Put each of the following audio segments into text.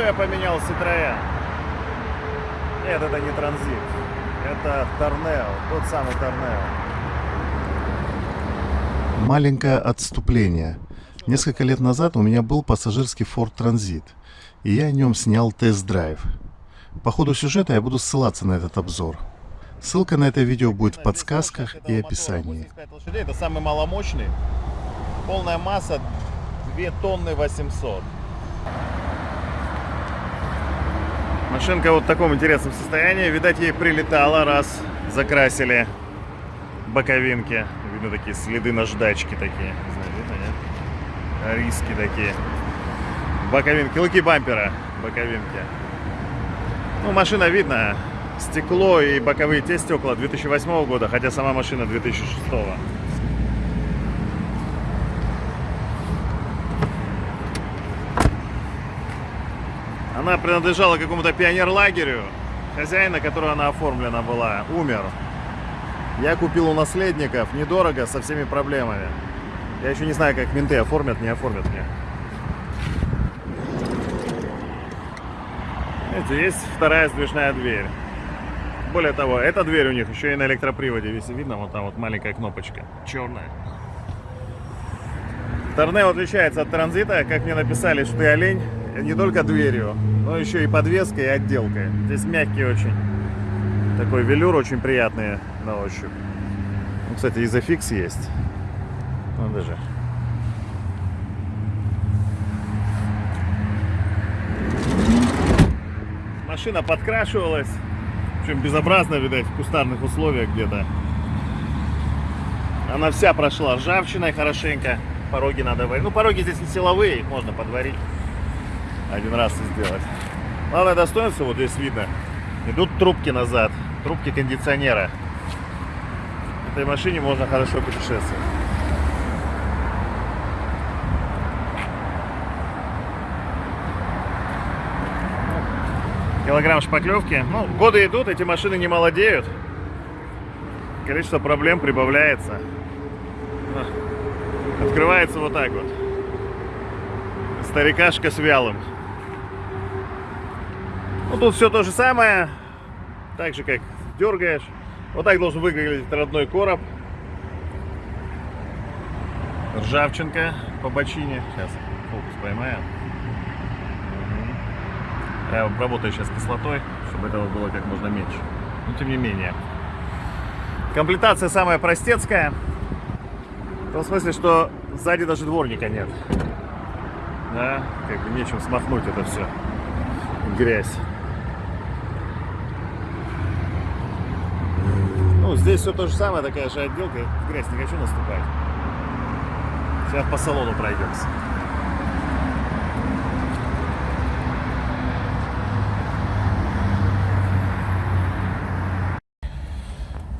что я поменял Citroёn. Нет, это не транзит. Это Торнео, тот самый Торнео. Маленькое отступление. Несколько лет назад у меня был пассажирский Ford Transit, и я о нем снял тест-драйв. По ходу сюжета я буду ссылаться на этот обзор. Ссылка на это видео будет в подсказках и описании. 85 лошадей, это самый маломощный. Полная масса 2 тонны 800. Машинка вот в таком интересном состоянии. Видать, ей прилетало, раз закрасили боковинки. Видно такие следы наждачки такие. Видно, нет? Риски такие. Боковинки, луки бампера, боковинки. Ну, машина видно. Стекло и боковые те стекла 2008 года, хотя сама машина 2006. Она принадлежала какому-то пионерлагерю. Хозяин, на которого она оформлена была, умер. Я купил у наследников недорого, со всеми проблемами. Я еще не знаю, как менты оформят, не оформят мне. Видите, есть вторая сдвижная дверь. Более того, эта дверь у них еще и на электроприводе. Если видно, вот там вот маленькая кнопочка. Черная. Торнео отличается от транзита, как мне написали, что ты олень, не только дверью, но еще и подвеской и отделкой. Здесь мягкий очень. Такой велюр очень приятный на ощупь. Ну, кстати, изофикс есть. Ну, даже. Машина подкрашивалась. Причем безобразно, видать, в кустарных условиях где-то. Она вся прошла ржавчиной хорошенько. Пороги надо варить. Ну, пороги здесь не силовые, их можно подварить. Один раз и сделать. Главное достоинство, вот здесь видно. Идут трубки назад. Трубки кондиционера. В этой машине можно хорошо путешествовать. Килограмм шпаклевки. Ну, годы идут, эти машины не молодеют. Количество проблем прибавляется. Открывается вот так вот. Старикашка с вялым. Ну, тут все то же самое. Так же, как дергаешь. Вот так должен выглядеть родной короб. Ржавчинка по бочине. Сейчас фокус поймаем. Я обработаю сейчас кислотой, чтобы этого было как можно меньше. Но тем не менее. Комплектация самая простецкая. В том смысле, что сзади даже дворника нет. Да, как бы нечем смахнуть это все. Грязь. Ну, здесь все то же самое, такая же отделка. В грязь не хочу наступать. Сейчас по салону пройдемся.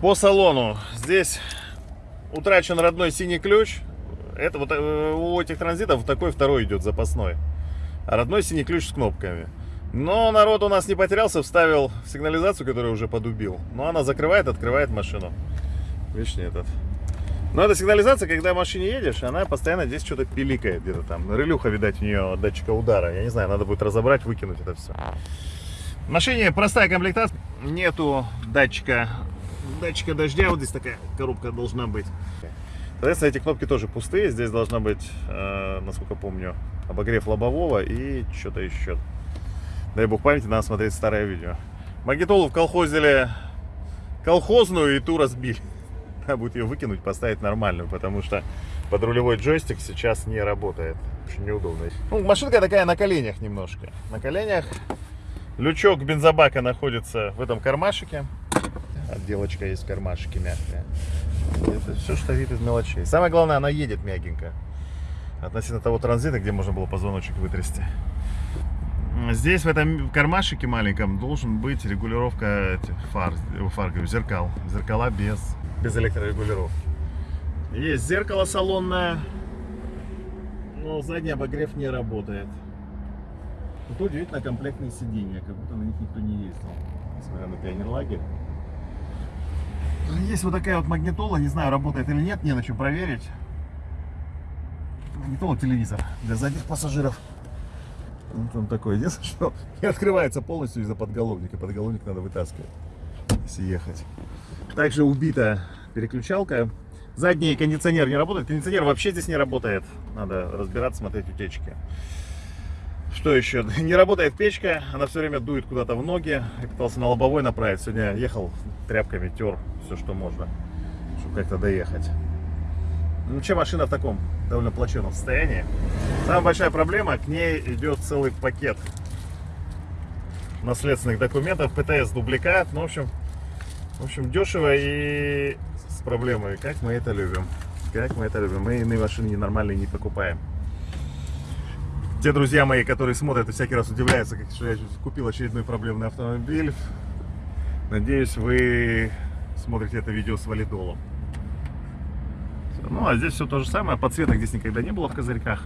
По салону. Здесь утрачен родной синий ключ. Это вот э, у этих транзитов такой второй идет запасной. А родной синий ключ с кнопками. Но народ у нас не потерялся, вставил сигнализацию, которую уже подубил. Но она закрывает, открывает машину. Видишь, этот. Но эта сигнализация, когда в машине едешь, она постоянно здесь что-то пиликает где-то там. Релюха, видать, у нее датчика удара. Я не знаю, надо будет разобрать, выкинуть это все. В машине простая комплектация. Нету датчика, датчика дождя. Вот здесь такая коробка должна быть. Соответственно, эти кнопки тоже пустые. Здесь должна быть, э, насколько помню, обогрев лобового и что-то еще. Дай бог памяти, надо смотреть старое видео. Магнитолу вколхозили колхозную и ту разбили. Надо будет ее выкинуть, поставить нормальную, потому что подрулевой джойстик сейчас не работает. Очень неудобно. Ну, машинка такая на коленях немножко. На коленях. Лючок бензобака находится в этом кармашике. Отделочка есть в кармашике мягкая. Это все, что вид из мелочей. Самое главное, она едет мягенько. Относительно того транзита, где можно было позвоночник вытрясти. Здесь в этом кармашике маленьком должен быть регулировка фар, фар говорю, зеркал. Зеркала без, без электрорегулировки. Есть зеркало салонное, но задний обогрев не работает. Тут удивительно комплектные сиденья, как будто на них никто не ездил, несмотря на пионерлагерь. Есть вот такая вот магнитола, не знаю, работает или нет, не на чем проверить. Магнитола телевизор для задних пассажиров. Он такой. Единственное, что не открывается полностью из-за подголовника. Подголовник надо вытаскивать, если ехать. Также убита переключалка. Задний кондиционер не работает. Кондиционер вообще здесь не работает. Надо разбираться, смотреть утечки. Что еще? Не работает печка, она все время дует куда-то в ноги. Я пытался на лобовой направить. Сегодня ехал тряпками, тер все, что можно, чтобы как-то доехать. Ну, вообще машина в таком довольно плачевном состоянии. Самая большая проблема, к ней идет целый пакет наследственных документов, ПТС дубликат. Ну, в общем, в общем, дешево и с проблемой. Как мы это любим. Как мы это любим. Мы иные машины ненормальные не покупаем. Те друзья мои, которые смотрят и всякий раз удивляются, как, что я купил очередной проблемный автомобиль. Надеюсь, вы смотрите это видео с валидолом. Ну, а здесь все то же самое. Подсветок здесь никогда не было в козырьках.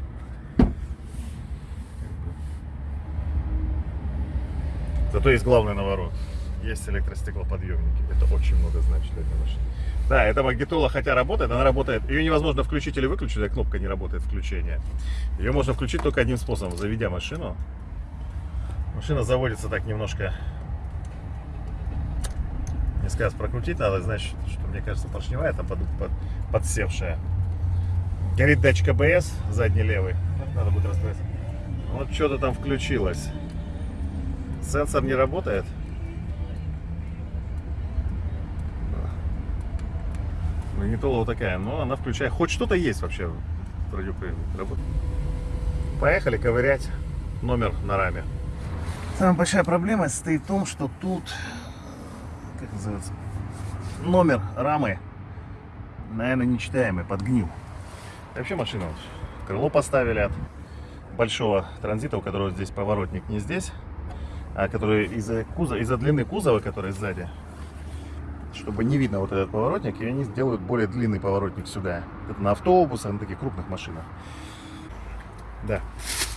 Зато есть главный наворот. Есть электростеклоподъемники. Это очень много значит для этой. Да, эта магнитола, хотя работает, она работает. Ее невозможно включить или выключить, а кнопка не работает включения. Ее можно включить только одним способом, заведя машину. Машина заводится так немножко. Не сказ прокрутить надо, значит, что мне кажется поршневая там под, под, подсевшая. Горит датчик АБС, задний левый. Надо будет разбираться. Вот что-то там включилось. Сенсор не работает. Магнитола вот такая, но она включает. Хоть что-то есть вообще в радиоприемнике. Поехали ковырять номер на раме. Самая большая проблема состоит в том, что тут, как называется, номер рамы, наверное, нечитаемый, подгнил. Вообще машина, вот, крыло поставили от большого транзита, у которого здесь поворотник не здесь, а который из-за кузова, из-за длины кузова, который сзади, чтобы не видно вот этот поворотник, и они сделают более длинный поворотник сюда. Это на автобусах, на таких крупных машинах. Да.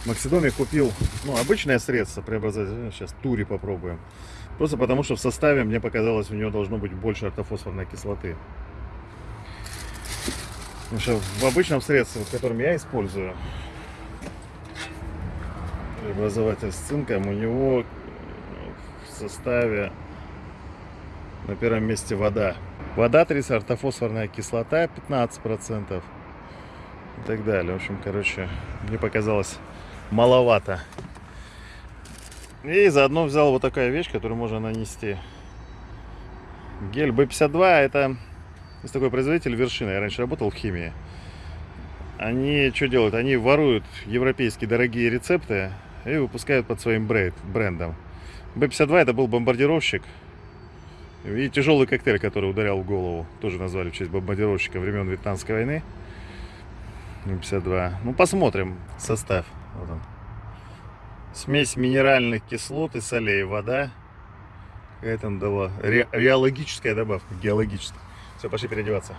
Максидоме купил, ну, обычное средство преобразовать. Сейчас тури попробуем. Просто потому, что в составе, мне показалось, у него должно быть больше ортофосфорной кислоты. Потому что в обычном средстве, в котором я использую, преобразователь с цинком, у него в составе на первом месте вода. Вода 30, ортофосфорная кислота 15% и так далее. В общем, короче, мне показалось маловато. И заодно взял вот такая вещь, которую можно нанести. Гель B52 это есть такой производитель вершина. Я раньше работал в химии. Они что делают? Они воруют европейские дорогие рецепты и выпускают под своим брендом. B52 это был бомбардировщик и тяжелый коктейль, который ударял в голову, тоже назвали в честь бомбардировщика времен Вьетнамской войны. 52. Ну, посмотрим состав. Вот он. Смесь минеральных кислот и солей, вода. Какая там дала? Ре реологическая добавка, геологическая. Все, пошли переодеваться.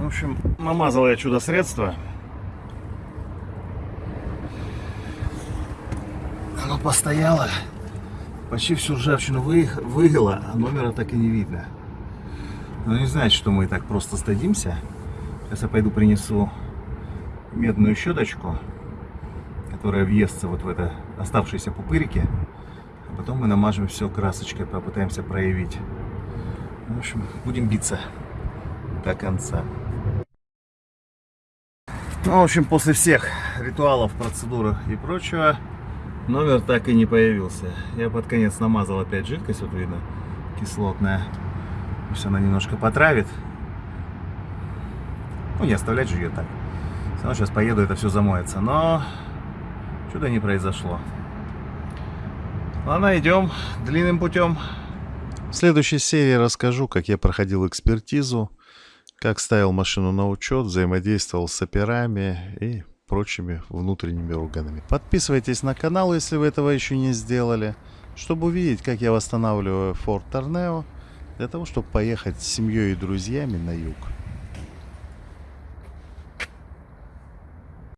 В общем, намазал я чудо-средство. Оно постояло. Почти всю ржавчину вы, вывело, а номера так и не видно. Но не значит, что мы так просто сдадимся. Сейчас я пойду принесу медную щеточку, которая въестся вот в это оставшиеся пупырики. А потом мы намажем все красочкой, попытаемся проявить. В общем, будем биться до конца. Ну, в общем, после всех ритуалов, процедур и прочего, номер так и не появился. Я под конец намазал опять жидкость, вот видно, кислотная. Пусть она немножко потравит. Ну, не оставлять же ее так. Все равно сейчас поеду, это все замоется. Но чудо не произошло. Ладно, идем длинным путем. В следующей серии расскажу, как я проходил экспертизу, как ставил машину на учет, взаимодействовал с операми и прочими внутренними органами. Подписывайтесь на канал, если вы этого еще не сделали, чтобы увидеть, как я восстанавливаю Ford Tornado, для того, чтобы поехать с семьей и друзьями на юг.